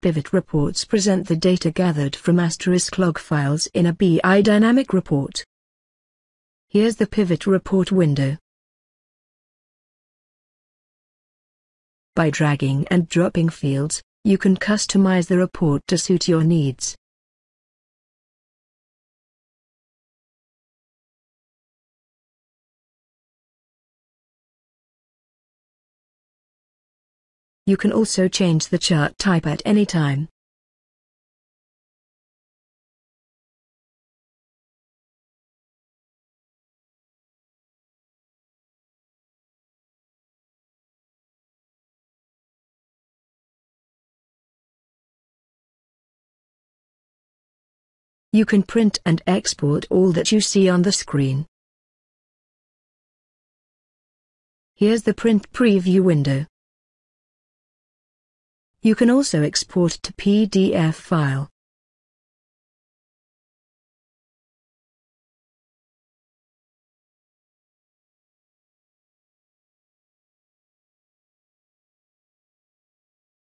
Pivot reports present the data gathered from asterisk log files in a BI dynamic report. Here's the pivot report window. By dragging and dropping fields, you can customize the report to suit your needs. You can also change the chart type at any time. You can print and export all that you see on the screen. Here's the print preview window. You can also export to PDF file.